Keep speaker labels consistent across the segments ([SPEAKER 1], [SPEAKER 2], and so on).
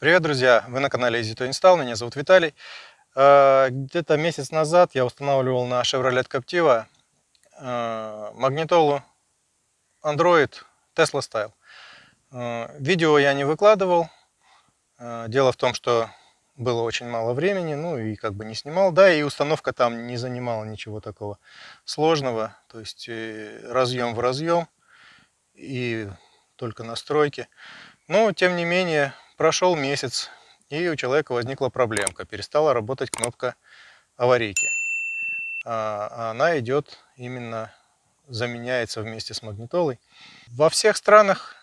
[SPEAKER 1] Привет, друзья! Вы на канале Easy to Install, меня зовут Виталий. Э, где-то месяц назад я устанавливал на Chevrolet Captiva э, магнитолу Android Tesla Style. Э, видео я не выкладывал. Дело в том, что было очень мало времени, ну и как бы не снимал. Да, и установка там не занимала ничего такого сложного. То есть разъем в разъем и только настройки. Но, тем не менее, Прошел месяц, и у человека возникла проблемка. Перестала работать кнопка аварийки. А она идет именно, заменяется вместе с магнитолой. Во всех странах,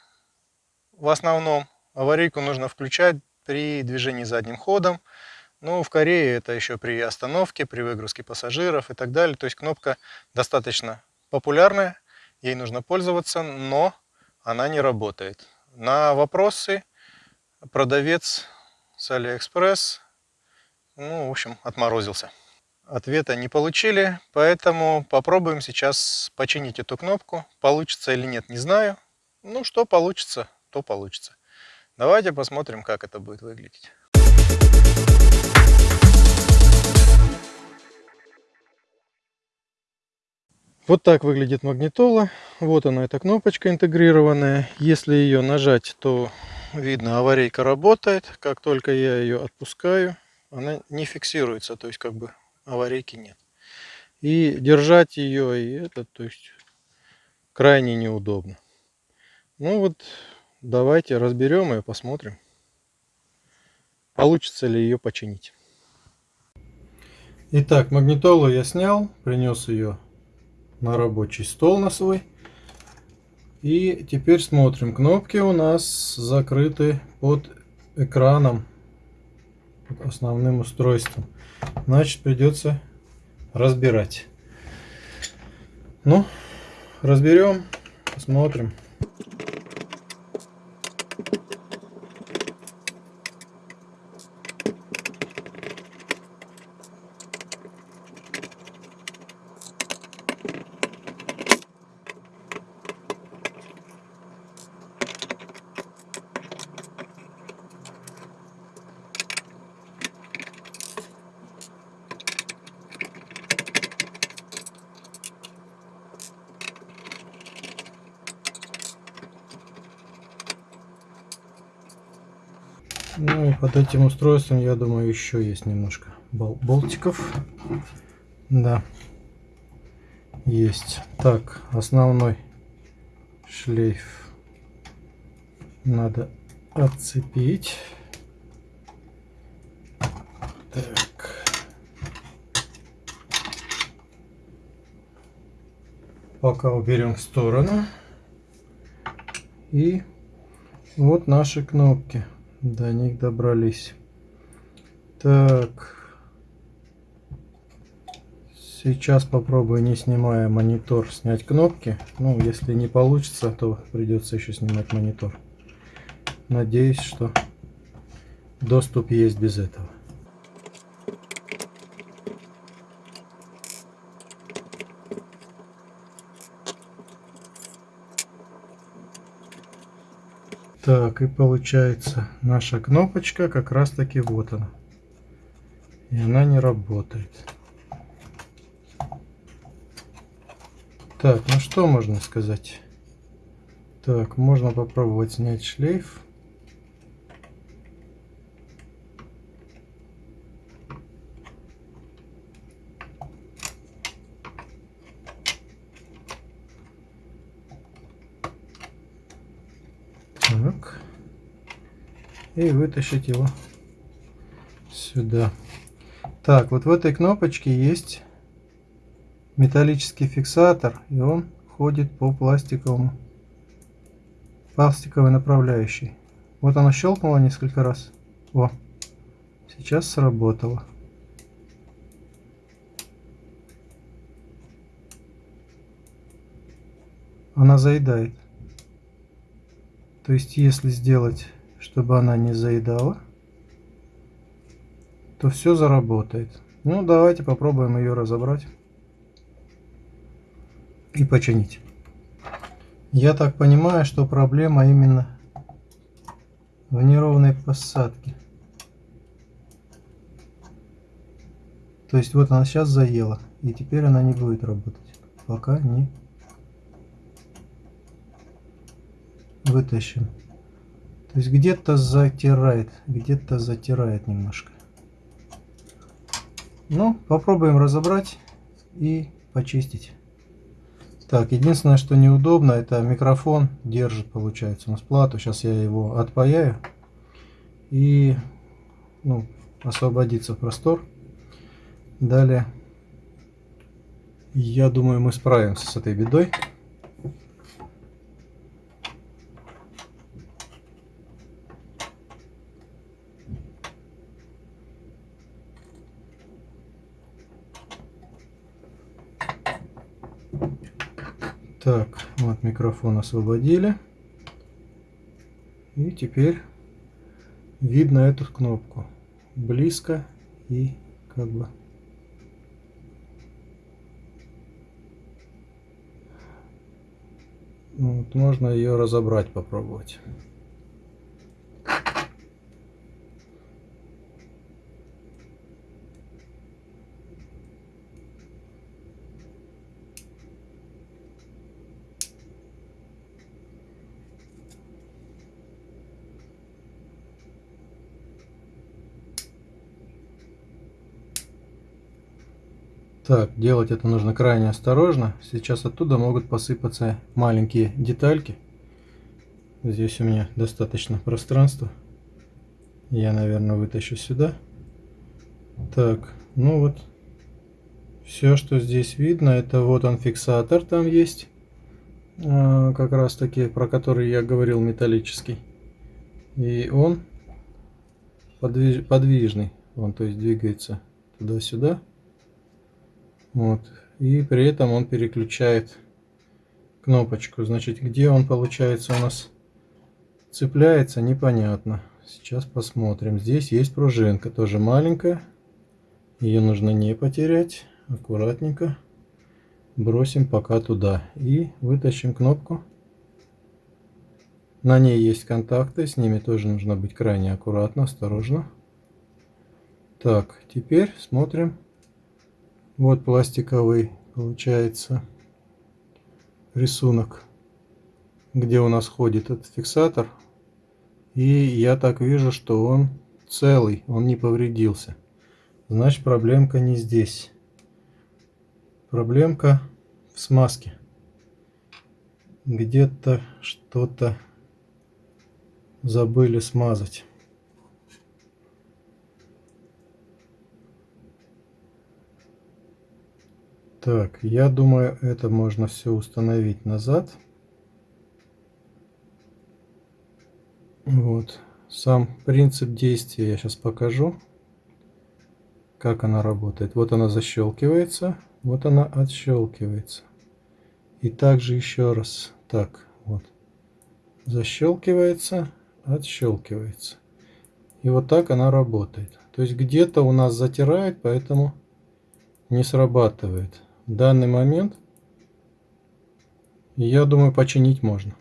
[SPEAKER 1] в основном, аварийку нужно включать при движении задним ходом. Ну, в Корее это еще при остановке, при выгрузке пассажиров и так далее. То есть кнопка достаточно популярная, ей нужно пользоваться, но она не работает. На вопросы продавец с Алиэкспресс, ну, в общем, отморозился. Ответа не получили, поэтому попробуем сейчас починить эту кнопку. Получится или нет, не знаю. Ну, что получится, то получится. Давайте посмотрим, как это будет выглядеть. Вот так выглядит магнитола. Вот она, эта кнопочка интегрированная. Если ее нажать, то видно, аварийка работает. Как только я ее отпускаю, она не фиксируется, то есть как бы аварийки нет. И держать ее, и это, то есть крайне неудобно. Ну вот, давайте разберем ее, посмотрим, получится ли ее починить. Итак, магнитолу я снял, принес ее на рабочий стол на свой. И теперь смотрим. Кнопки у нас закрыты под экраном, под основным устройством. Значит, придется разбирать. Ну, разберем, посмотрим. Ну и под этим устройством, я думаю, еще есть немножко бол болтиков. Да, есть. Так, основной шлейф надо отцепить. Так. Пока уберем в сторону. И вот наши кнопки. До них добрались. Так. Сейчас попробую, не снимая монитор, снять кнопки. Ну, если не получится, то придется еще снимать монитор. Надеюсь, что доступ есть без этого. Так, и получается наша кнопочка как раз таки вот она. И она не работает. Так, ну что можно сказать? Так, можно попробовать снять шлейф. Так. И вытащить его сюда. Так, вот в этой кнопочке есть металлический фиксатор, и он ходит по пластиковому пластиковой направляющей. Вот оно щелкнуло несколько раз. О, сейчас сработало. Она заедает. То есть, если сделать, чтобы она не заедала, то все заработает. Ну, давайте попробуем ее разобрать и починить. Я так понимаю, что проблема именно в неровной посадке. То есть вот она сейчас заела, и теперь она не будет работать, пока не вытащим. То есть где-то затирает, где-то затирает немножко. Ну, попробуем разобрать и почистить. Так, единственное, что неудобно, это микрофон держит, получается, у нас плату. Сейчас я его отпаяю и ну, освободится простор. Далее, я думаю, мы справимся с этой бедой. Так, вот микрофон освободили. И теперь видно эту кнопку. Близко и как бы... Вот, можно ее разобрать, попробовать. Так, делать это нужно крайне осторожно. Сейчас оттуда могут посыпаться маленькие детальки. Здесь у меня достаточно пространства. Я, наверное, вытащу сюда. Так, ну вот. Все, что здесь видно, это вот он фиксатор там есть. А, как раз таки, про который я говорил, металлический. И он подвиж, подвижный. Он, то есть, двигается туда-сюда. Вот. И при этом он переключает кнопочку. Значит, где он получается у нас цепляется, непонятно. Сейчас посмотрим. Здесь есть пружинка, тоже маленькая. Ее нужно не потерять. Аккуратненько бросим пока туда. И вытащим кнопку. На ней есть контакты, с ними тоже нужно быть крайне аккуратно, осторожно. Так, теперь смотрим вот пластиковый получается рисунок, где у нас ходит этот фиксатор. И я так вижу, что он целый, он не повредился. Значит, проблемка не здесь. Проблемка в смазке. Где-то что-то забыли смазать. Так, я думаю, это можно все установить назад. Вот. Сам принцип действия я сейчас покажу, как она работает. Вот она защелкивается, вот она отщелкивается. И также еще раз. Так, вот. Защелкивается, отщелкивается. И вот так она работает. То есть где-то у нас затирает, поэтому не срабатывает данный момент, я думаю, починить можно.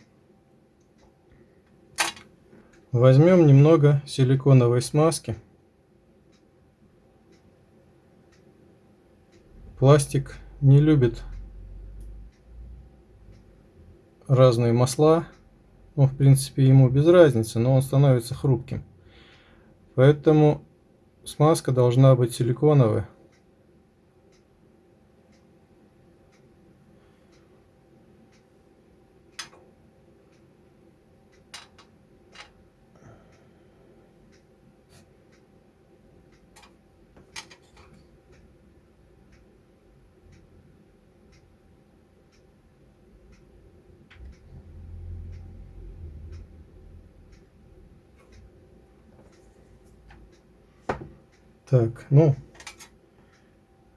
[SPEAKER 1] Возьмем немного силиконовой смазки. Пластик не любит разные масла. Ну, в принципе, ему без разницы, но он становится хрупким. Поэтому смазка должна быть силиконовая. Так, ну,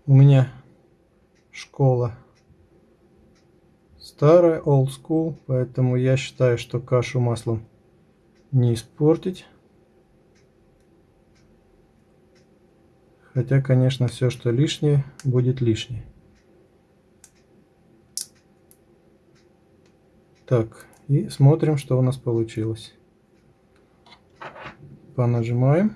[SPEAKER 1] у меня школа старая, old school, поэтому я считаю, что кашу маслом не испортить. Хотя, конечно, все, что лишнее, будет лишнее. Так, и смотрим, что у нас получилось. понажимаем.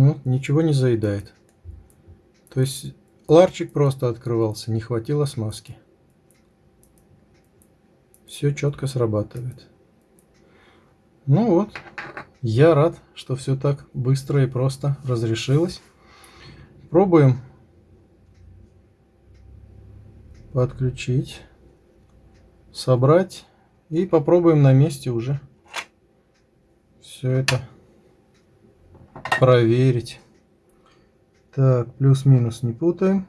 [SPEAKER 1] Ну, ничего не заедает. То есть ларчик просто открывался, не хватило смазки. Все четко срабатывает. Ну вот, я рад, что все так быстро и просто разрешилось. Пробуем подключить, собрать и попробуем на месте уже все это проверить. Так, плюс-минус не путаем.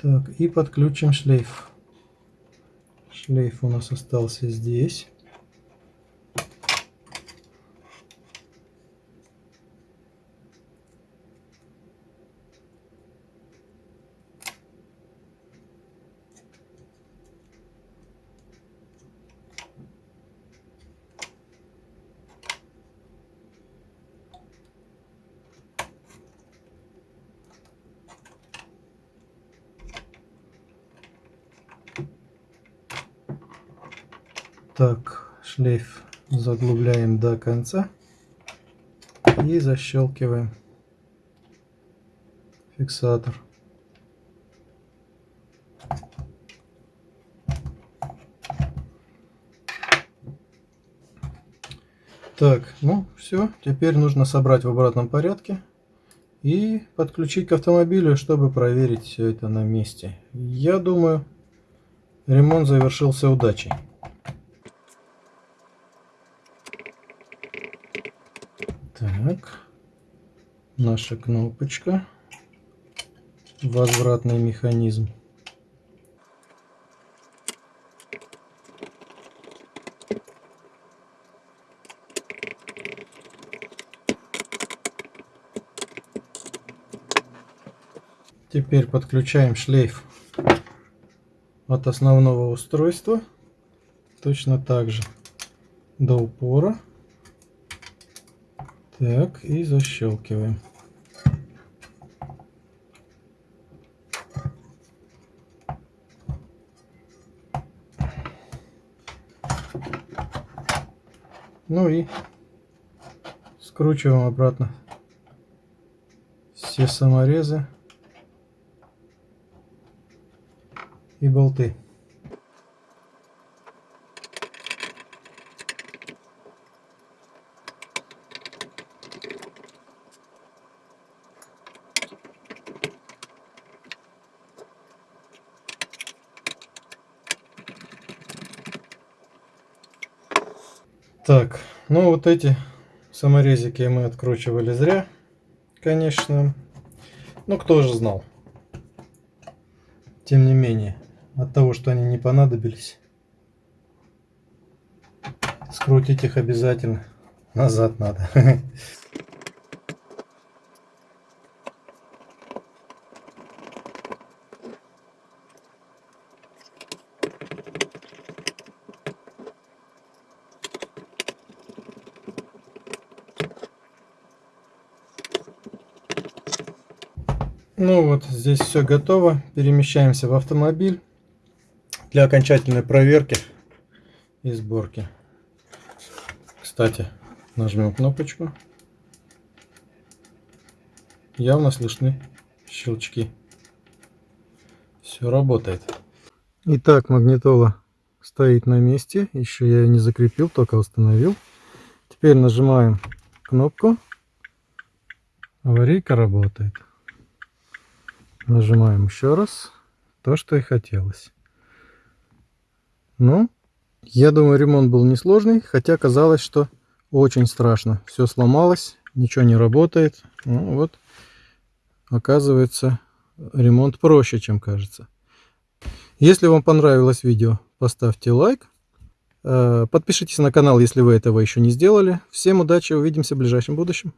[SPEAKER 1] Так, и подключим шлейф. Шлейф у нас остался здесь. Так, шлейф заглубляем до конца и защелкиваем фиксатор. Так, ну все, теперь нужно собрать в обратном порядке и подключить к автомобилю, чтобы проверить все это на месте. Я думаю, ремонт завершился удачей. Так, наша кнопочка, возвратный механизм. Теперь подключаем шлейф от основного устройства. Точно так же до упора так, и защелкиваем. Ну и скручиваем обратно все саморезы и болты. Так, ну вот эти саморезики мы откручивали зря, конечно. Ну, кто же знал. Тем не менее, от того, что они не понадобились, скрутить их обязательно назад надо. Ну вот, здесь все готово. Перемещаемся в автомобиль для окончательной проверки и сборки. Кстати, нажмем кнопочку. Явно слышны щелчки. Все работает. Итак, магнитола стоит на месте. Еще я ее не закрепил, только установил. Теперь нажимаем кнопку. Аварийка работает. Нажимаем еще раз. То, что и хотелось. Ну, я думаю, ремонт был несложный, хотя казалось, что очень страшно. Все сломалось, ничего не работает. Ну, вот, оказывается, ремонт проще, чем кажется. Если вам понравилось видео, поставьте лайк. Э, подпишитесь на канал, если вы этого еще не сделали. Всем удачи, увидимся в ближайшем будущем.